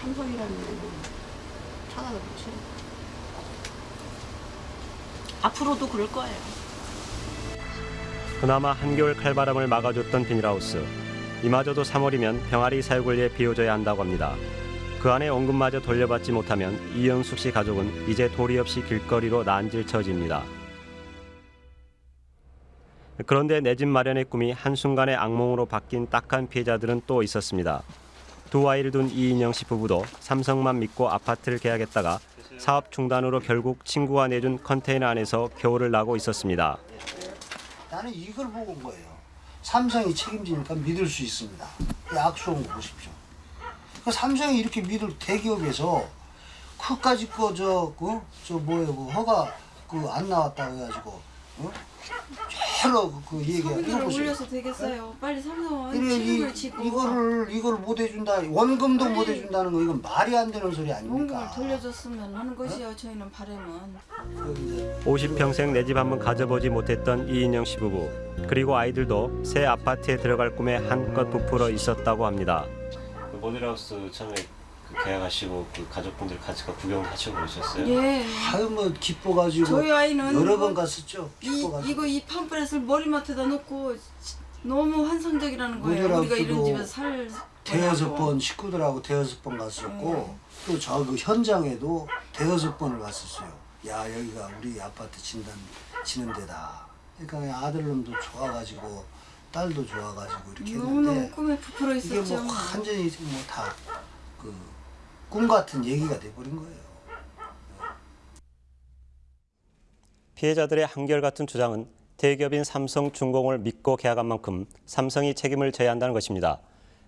삼성이라는 찾아보지. 앞으로도 그럴 거예요.
그나마 한겨울 칼바람을 막아줬던 비닐하우스. 이마저도 3월이면 병아리 사육을 위해 비워져야 한다고 합니다. 그 안에 원금마저 돌려받지 못하면 이영숙 씨 가족은 이제 도리 없이 길거리로 난질 처지입니다. 그런데 내 집 마련의 꿈이 한순간에 악몽으로 바뀐 딱한 피해자들은 또 있었습니다. 두 아이를 둔 이인영 씨 부부도 삼성만 믿고 아파트를 계약했다가 사업 중단으로 결국 친구가 내준 컨테이너 안에서 겨울을 나고 있었습니다.
나는 이걸 보고 온 거예요. 삼성이 책임지니까 믿을 수 있습니다. 거 보십시오. 그 삼성이 이렇게 믿을 대기업에서 그까지 거저 그 저 뭐예요 그 허가 그 안 나왔다고 해가지고 어? 여러 그, 그 얘기가
서비스를
이거 보세요.
올려서 되겠어요. 빨리 삼성은
그래 이
책임을 지고
이거를 이걸 못 해준다 원금도
빨리
못 해준다는 거 이건 말이 안 되는 소리 아닙니까?
돌려줬으면 하는 것이요. 저희는 바람은
50평생 내 집 한번 가져보지 못했던 이인영 씨 부부 그리고 아이들도 새 아파트에 들어갈 꿈에 한껏 부풀어 있었다고 합니다. 모델하우스 처음에 계약하시고 그 가족분들 같이 구경 같이 오셨어요?
예.
아유 뭐 기뻐가지고
저희 아이는
여러
이거-
번 갔었죠.
이,
기뻐가지고.
이거 이 팜플렛을 머리맡에다 놓고 너무 환상적이라는 거예요. 우리가 이런 집에서 살
대여섯. 번 식구들하고 대여섯 번 갔었고
네.
또저 그 현장에도 대여섯 번을 갔었어요. 야 여기가 우리 아파트 진단 지는 데다. 그러니까 아들놈도 좋아가지고 딸도 좋아가지고 이렇게
너무너무
했는데
꿈에 부풀어
이게
있었죠.
뭐 완전히 뭐다 그 꿈 같은 얘기가 돼버린 거예요.
피해자들의 한결같은 주장은 대기업인 삼성중공업을 믿고 계약한 만큼 삼성이 책임을 져야 한다는 것입니다.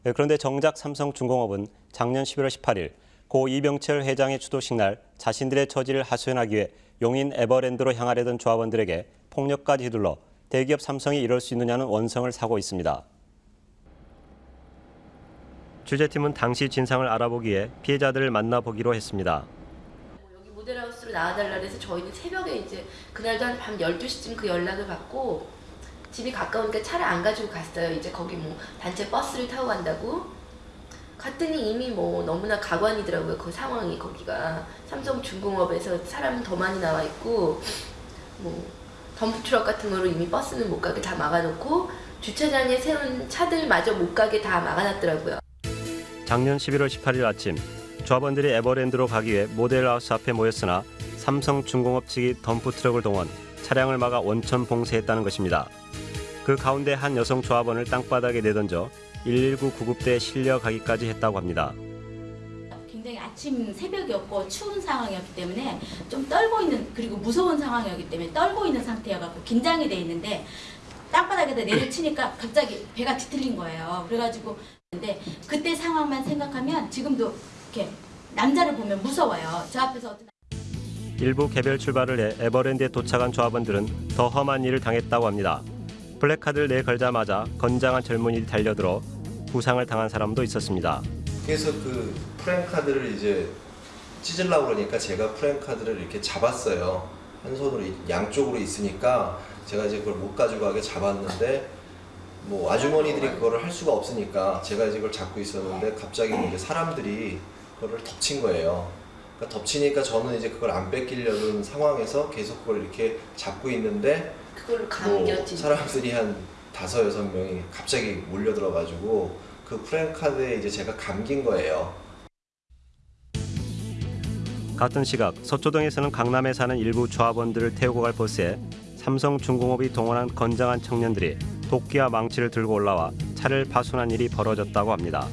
그런데 정작 삼성중공업은 작년 11월 18일 고 이병철 회장의 추도식 날 자신들의 처지를 하소연하기 위해 용인 에버랜드로 향하려던 조합원들에게 폭력까지 휘둘러 대기업 삼성이 이럴 수 있느냐는 원성을 사고 있습니다. 취재팀은 당시 진상을 알아보기 위해 피해자들을 만나보기로 했습니다.
여기 모델하우스로 나와달라 그래서 저희는 새벽에 이제 그날도 한 밤 12시쯤 그 연락을 받고 집이 가까우니까 차를 안 가지고 갔어요. 이제 거기 뭐 단체 버스를 타고 간다고. 갔더니 이미 뭐 너무나 가관이더라고요. 그 상황이 거기가. 삼성중공업에서 사람 더 많이 나와 있고 뭐 덤프트럭 같은 거로 이미 버스는 못 가게 다 막아놓고 주차장에 세운 차들마저 못 가게 다 막아놨더라고요.
작년 11월 18일 아침 조합원들이 에버랜드로 가기 위해 모델하우스 앞에 모였으나 삼성중공업 측이 덤프트럭을 동원 차량을 막아 원천 봉쇄했다는 것입니다. 그 가운데 한 여성 조합원을 땅바닥에 내던져 119 구급대에 실려가기까지 했다고 합니다.
아침 새벽이었고 추운 상황이었기 때문에 좀 떨고 있는 그리고 무서운 상황이었기 때문에 떨고 있는 상태여갖고 긴장이 돼 있는데 땅바닥에다 내려치니까 갑자기 배가 뒤틀린 거예요. 그래가지고 근데 그때 상황만 생각하면 지금도 이렇게 남자를 보면 무서워요. 저 앞에서 어떤
일부 개별 출발을 해 에버랜드에 도착한 조합원들은 더 험한 일을 당했다고 합니다. 플래카드를 내걸자마자 건장한 젊은이들이 달려들어 부상을 당한 사람도 있었습니다.
그래서 그 프랭카드를 이제 찢으려고 그러니까 제가 프랭카드를 이렇게 잡았어요. 한 손으로 이- 양쪽으로 있으니까 제가 이제 그걸 못 가져가게 잡았는데 뭐 아주머니들이 그거를 할 수가 없으니까 제가 이제 그걸 잡고 있었는데 갑자기 이제 사람들이 그거를 덮친 거예요. 그러니까 덮치니까 저는 이제 그걸 안 뺏기려는 상황에서 계속 그걸 이렇게 잡고 있는데
그걸로
뭐
감겼지.
사람들이 한 다섯 여섯 명이 갑자기 몰려들어가지고 그 프랭카드에 이제 제가 감긴 거예요.
같은 시각 서초동에서는 강남에 사는 일부 조합원들을 태우고 갈 버스에 삼성중공업이 동원한 건장한 청년들이 도끼와 망치를 들고 올라와 차를 파손한 일이 벌어졌다고 합니다.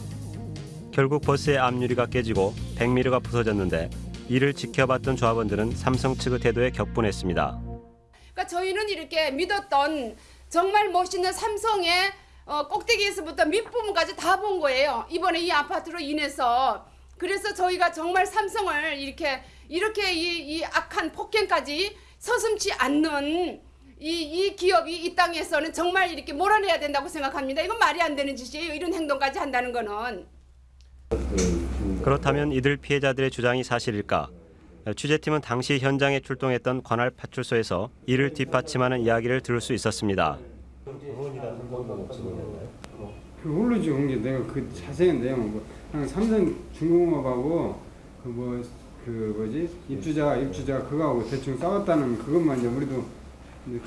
결국 버스의 앞유리가 깨지고 백미러가 부서졌는데 이를 지켜봤던 조합원들은 삼성 측의 태도에 격분했습니다.
그러니까 저희는 이렇게 믿었던 정말 멋있는 삼성의 어, 꼭대기에서부터 밑부분까지 다 본 거예요. 이번에 이 아파트로 인해서 그래서 저희가 정말 삼성을 이렇게 이렇게 이, 이 악한 폭행까지 서슴지 않는 이, 이 기업이 이 땅에서는 정말 이렇게 몰아내야 된다고 생각합니다. 이건 말이 안 되는 짓이에요. 이런 행동까지 한다는 거는.
그렇다면 이들 피해자들의 주장이 사실일까? 취재팀은 당시 현장에 출동했던 관할 파출소에서 이를 뒷받침하는 이야기를 들을 수 있었습니다.
그 모르지 온 게 내가 그 자세한 내용은 뭐 그냥 삼성 중공업하고 그 뭐 그 뭐지 입주자 입주자 그거하고 대충 싸웠다는 그것만 이제 우리도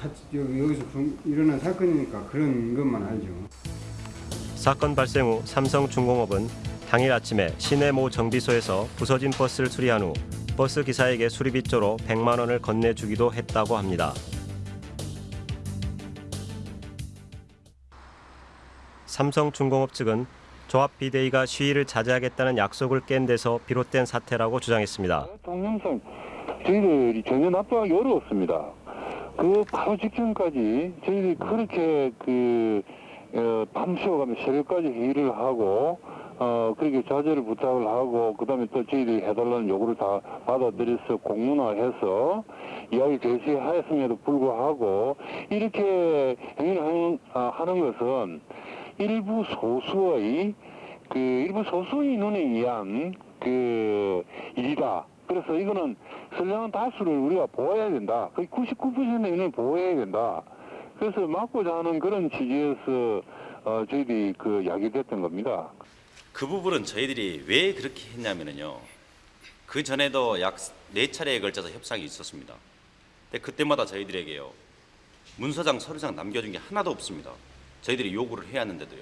같이 여기 여기서 그- 일어난 사건이니까 그런 것만 알죠.
사건 발생 후 삼성중공업은 당일 아침에 시내 모 정비소에서 부서진 버스를 수리한 후 버스 기사에게 수리비조로 100만 원을 건네주기도 했다고 합니다. 삼성중공업 측은 조합 비대위가 시위를 자제하겠다는 약속을 깬 데서 비롯된 사태라고 주장했습니다.
동영상 저희들이 전혀 납부하기 어려웠습니다. 그 바로 직전까지 저희들이 그렇게 그 어, 밤새워가며 새벽까지 회의를 하고 어 그렇게 자제를 부탁을 하고 그다음에 또 저희들이 해달라는 요구를 다 받아들여서 공문화해서 이야기 제시하였음에도 불구하고 이렇게 행위를 하는, 아, 하는 것은 일부 소수의 그 일부 소수 인원에 의한 그 일이다. 그래서 이거는 선량한 다수를 우리가 보호해야 된다. 거의 99%의 인원을 보호해야 된다. 그래서 막고자 하는 그런 취지에서 어, 저희들이 그 야기됐던 겁니다.
그 부분은 저희들이 왜 그렇게 했냐면요. 그 전에도 약 네 차례에 걸쳐서 협상이 있었습니다. 근데 그때마다 저희들에게요. 문서장, 서류장 남겨준 게 하나도 없습니다. 저희들이 요구를 해야 하는데도요.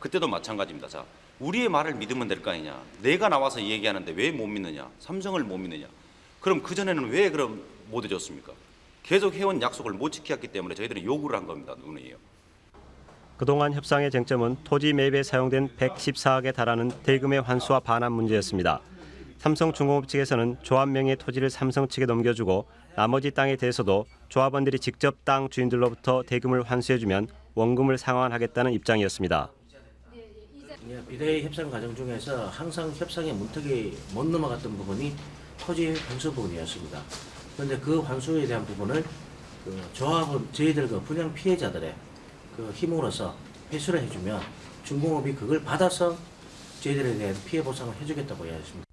그때도 마찬가지입니다. 자, 우리의 말을 믿으면 될 거 아니냐. 내가 나와서 얘기하는데 왜 못 믿느냐. 삼성을 못 믿느냐. 그럼 그전에는 왜 그럼 못 해줬습니까? 계속 해온 약속을 못 지켰기 때문에 저희들은 요구를 한 겁니다. 눈이에요.
그동안 협상의 쟁점은 토지 매입에 사용된 114억에 달하는 대금의 환수와 반환 문제였습니다. 삼성중공업 측에서는 조합 명의 토지를 삼성 측에 넘겨주고 나머지 땅에 대해서도 조합원들이 직접 땅 주인들로부터 대금을 환수해주면 원금을 상환하겠다는 입장이었습니다.
예, 비대위 협상 과정 중에서 항상 협상의 문턱이 못 넘어갔던 부분이 토지 환수 부분이었습니다. 그런데 그 환수에 대한 부분을 그 조합은 저희들 그 분양 피해자들의 그 힘으로써 회수를 해주면 중공업이 그걸 받아서 저희들에 대한 피해 보상을 해주겠다고 이야기했습니다.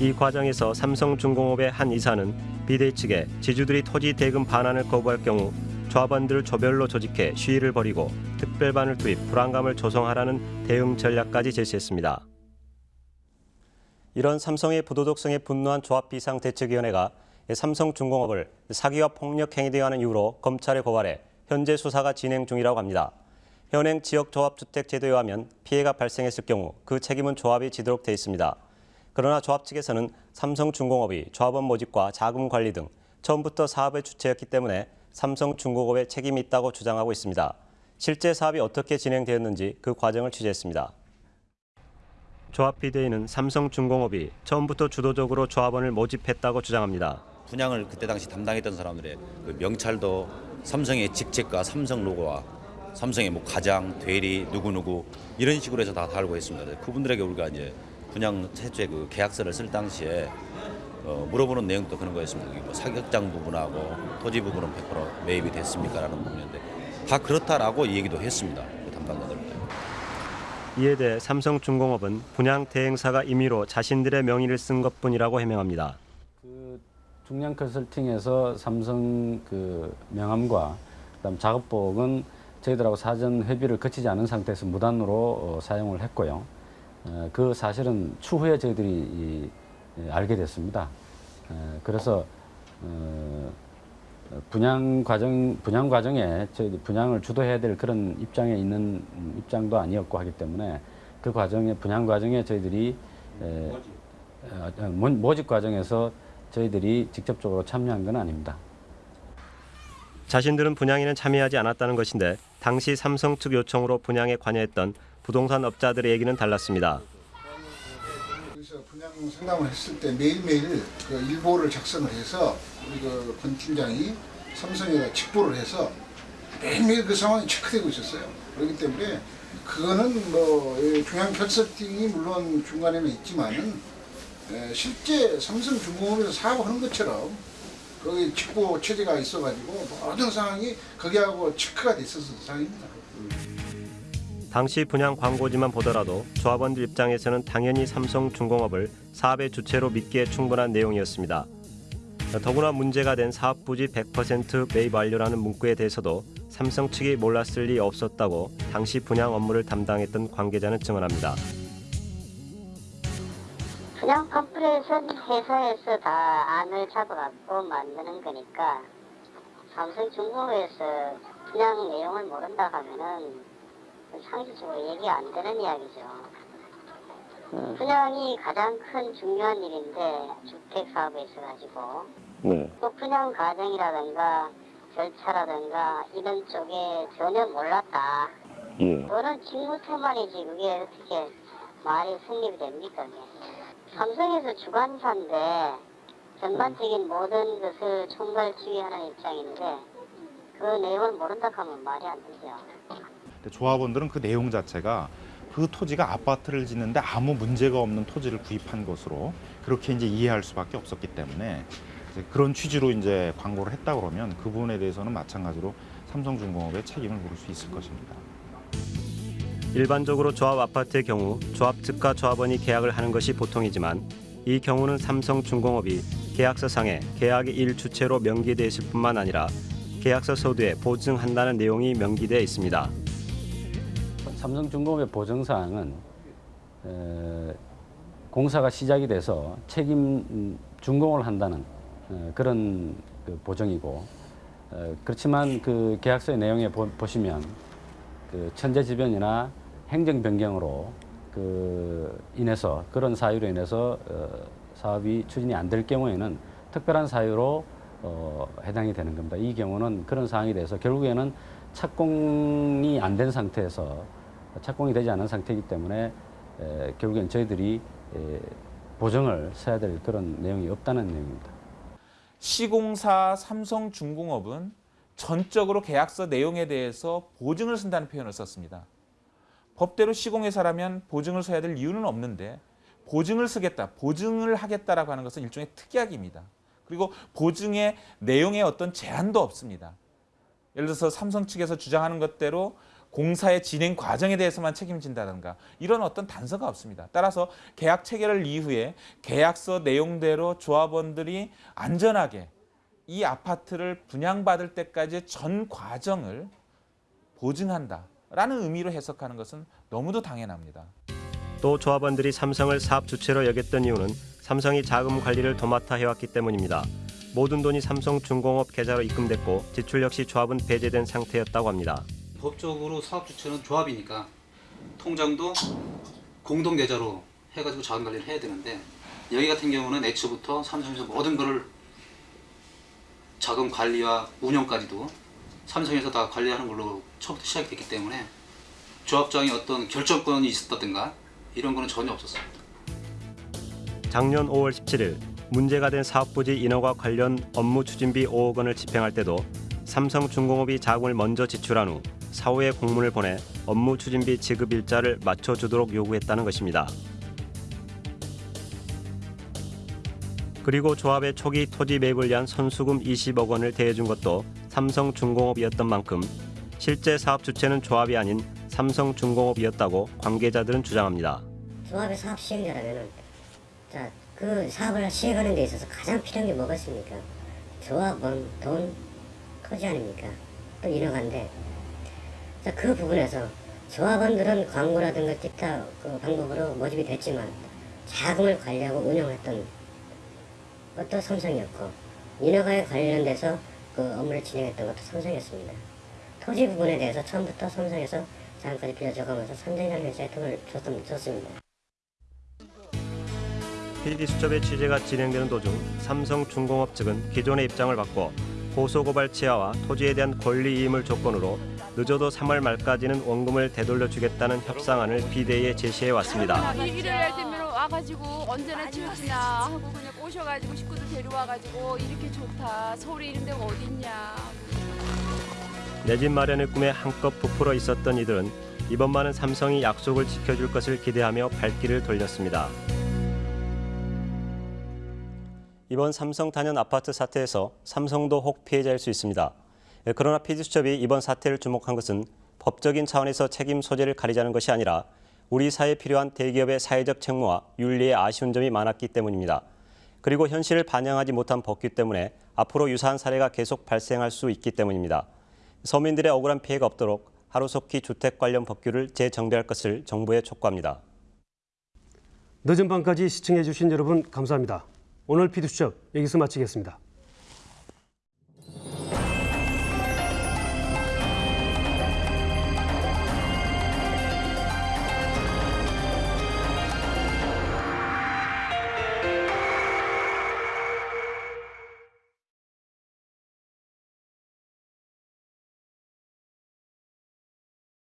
이 과정에서 삼성중공업의 한 이사는 비대위 측에 지주들이 토지 대금 반환을 거부할 경우 조합원들을 조별로 조직해 시위를 벌이고 특별반을 투입 불안감을 조성하라는 대응 전략까지 제시했습니다. 이런 삼성의 부도덕성에 분노한 조합 비상대책위원회가 삼성중공업을 사기와 폭력 행위에 대한 이유로 검찰에 고발해 현재 수사가 진행 중이라고 합니다. 현행 지역조합주택제도에 의하면 피해가 발생했을 경우 그 책임은 조합이 지도록 돼 있습니다. 그러나 조합 측에서는 삼성중공업이 조합원 모집과 자금 관리 등 처음부터 사업의 주체였기 때문에 삼성중공업에 책임이 있다고 주장하고 있습니다. 실제 사업이 어떻게 진행되었는지 그 과정을 취재했습니다. 조합 비대위는 삼성중공업이 처음부터 주도적으로 조합원을 모집했다고 주장합니다.
분양을 그때 당시 담당했던 사람들의 그 명찰도 삼성의 직책과 삼성 로고와 삼성의 뭐 가장, 대리, 누구누구 이런 식으로 해서 다 달고 있습니다. 그분들에게 우리가 이제 분양 최초의 그 계약서를 쓸 당시에 어, 물어보는 내용도 그런 거였습니다. 뭐 사격장 부분하고 토지 부분은 100% 매입이 됐습니까 라는 부분인데 다 그렇다라고 얘기도 했습니다. 그 담당자들.
이에 대해 삼성중공업은 분양 대행사가 임의로 자신들의 명의를 쓴 것뿐이라고 해명합니다.
중량 컨설팅에서 삼성 그 명함과 그다음 작업복은 저희들하고 사전 협의를 거치지 않은 상태에서 무단으로 어, 사용을 했고요. 어, 그 사실은 추후에 저희들이 이, 예, 알게 됐습니다. 에, 그래서 어, 분양 과정 분양 과정에 분양을 주도해야 될 그런 입장에 있는 입장도 아니었고 하기 때문에 그 과정에 분양 과정에 저희들이 에, 어, 어, 모- 모집 과정에서 저희들이 직접적으로 참여한 건 아닙니다.
자신들은 분양에는 참여하지 않았다는 것인데 당시 삼성 측 요청으로 분양에 관여했던 부동산 업자들의 얘기는 달랐습니다.
분양 상담을 했을 때 매일매일 그 일보를 작성을 해서 우리 그 권 팀장이 삼성에다 직보를 해서 매일매일 그 상황이 체크되고 있었어요. 그렇기 때문에 그거는 뭐이 중앙 컨설팅이 물론 중간에는 있지만은 에, 실제 삼성중공업에서 사업하는 것처럼 거기 직보 체제가 있어가지고 모든 상황이 거기하고 체크가 됐었던 상황입니다.
당시 분양 광고지만 보더라도 조합원들 입장에서는 당연히 삼성중공업을 사업의 주체로 믿기에 충분한 내용이었습니다. 더구나 문제가 된 사업 부지 100% 매입 완료라는 문구에 대해서도 삼성 측이 몰랐을 리 없었다고 당시 분양 업무를 담당했던 관계자는 증언합니다.
그냥 팜플렛은 회사에서 다 안을 잡아갖고 만드는 거니까 삼성중공업에서 분양 내용을 모른다 하면은 상식적으로 얘기 안 되는 이야기죠. 분양이 가장 큰 중요한 일인데 주택 사업에 있어가지고
네.
또 분양 과정이라든가 절차라든가 이런 쪽에 전혀 몰랐다.
예.
그거는 직무태만이지 그게 어떻게 말이 성립이 됩니까? 그게. 삼성에서 주관사인데 전반적인 모든 것을 총괄 지휘하는 입장인데 그 내용을 모른다 하면 말이 안 되죠.
조합원들은 그 내용 자체가 그 토지가 아파트를 짓는데 아무 문제가 없는 토지를 구입한 것으로 그렇게 이제 이해할 수밖에 없었기 때문에 그런 취지로 이제 광고를 했다 그러면 그 부분에 대해서는 마찬가지로 삼성중공업의 책임을 물을 수 있을 것입니다.
일반적으로 조합 아파트의 경우 조합 측과 조합원이 계약을 하는 것이 보통이지만 이 경우는 삼성중공업이 계약서상에 계약의 일 주체로 명기되어 있을 뿐만 아니라 계약서 서두에 보증한다는 내용이 명기되어 있습니다.
삼성중공업의 보증사항은 에, 공사가 시작이 돼서 책임 음, 준공을 한다는 어, 그런 그 보정이고 어, 그렇지만 그 계약서의 내용에 보, 보시면 그 천재지변이나 행정 변경으로 그 인해서 그런 사유로 인해서 어, 사업이 추진이 안 될 경우에는 특별한 사유로 어, 해당이 되는 겁니다. 이 경우는 그런 사항에 대해서 결국에는 착공이 안 된 상태에서 착공이 되지 않은 상태이기 때문에 에, 결국엔 저희들이 에, 보정을 써야 될 그런 내용이 없다는 내용입니다.
시공사 삼성중공업은 전적으로 계약서 내용에 대해서 보증을 쓴다는 표현을 썼습니다. 법대로 시공회사라면 보증을 써야 될 이유는 없는데 보증을 쓰겠다, 보증을 하겠다라고 하는 것은 일종의 특약입니다. 그리고 보증의 내용에 어떤 제한도 없습니다. 예를 들어서 삼성 측에서 주장하는 것대로 공사의 진행 과정에 대해서만 책임진다든가 이런 어떤 단서가 없습니다. 따라서 계약 체결을 이후에 계약서 내용대로 조합원들이 안전하게 이 아파트를 분양받을 때까지 전 과정을 보증한다라는 의미로 해석하는 것은 너무도 당연합니다.
또 조합원들이 삼성을 사업 주체로 여겼던 이유는 삼성이 자금 관리를 도맡아 해왔기 때문입니다. 모든 돈이 삼성중공업 계좌로 입금됐고 지출 역시 조합은 배제된 상태였다고 합니다.
법적으로 사업 주체는 조합이니까 통장도 공동 계좌로 해가지고 자금 관리를 해야 되는데 여기 같은 경우는 애초부터 삼성에서 모든 것을 자금 관리와 운영까지도 삼성에서 다 관리하는 걸로 처음부터 시작이 됐기 때문에 조합장이 어떤 결정권이 있었다든가 이런 거는 전혀 없었습니다.
작년 5월 17일 문제가 된 사업부지 인허가 관련 업무 추진비 5억 원을 집행할 때도 삼성중공업이 자금을 먼저 지출한 후 사후에 공문을 보내 업무 추진비 지급 일자를 맞춰주도록 요구했다는 것입니다. 그리고 조합의 초기 토지 매입을 위한 선수금 20억 원을 대해준 것도 삼성중공업이었던 만큼 실제 사업 주체는 조합이 아닌 삼성중공업이었다고 관계자들은 주장합니다.
조합의 사업 시행자라면은 자, 그 사업을 시행하는 데 있어서 가장 필요한 게 뭐가 있습니까? 조합원, 돈, 토지 아닙니까? 또 인허가인데 자, 그 부분에서 조합원들은 광고라든가 기타 그 방법으로 모집이 됐지만 자금을 관리하고 운영했던 것도 삼성이었고 인허가에 관련돼서 그 업무를 진행했던 것도 삼성이었습니다. 토지 부분에 대해서 처음부터 삼성에서 자금까지 빌려줘가면서 삼성이라는 회사에 돈을 줬, 줬습니다.
PD 수첩의 취재가 진행되는 도중 삼성중공업 측은 기존의 입장을 바꿔 고소고발 치하와 토지에 대한 권리이임을 조건으로 늦어도 3월 말까지는 원금을 되돌려 주겠다는 협상안을 비대위에 제시해 왔습니다.
때면 와가지고 언제나 지어지나 하고 그냥 꼬셔가지고 식구들 데려와가지고 이렇게 좋다 서울에 이런 데가 어딨냐
내 집 마련의 꿈에 한껏 부풀어 있었던 이들은 이번만은 삼성이 약속을 지켜줄 것을 기대하며 발길을 돌렸습니다. 이번 삼성 단연 아파트 사태에서 삼성도 혹 피해자일 수 있습니다. 그러나 PD수첩이 이번 사태를 주목한 것은 법적인 차원에서 책임 소재를 가리자는 것이 아니라 우리 사회에 필요한 대기업의 사회적 책무와 윤리에 아쉬운 점이 많았기 때문입니다. 그리고 현실을 반영하지 못한 법규 때문에 앞으로 유사한 사례가 계속 발생할 수 있기 때문입니다. 서민들의 억울한 피해가 없도록 하루속히 주택 관련 법규를 재정비할 것을 정부에 촉구합니다.
늦은 밤까지 시청해 주신 여러분 감사합니다. 오늘 피드수첩 여기서 마치겠습니다.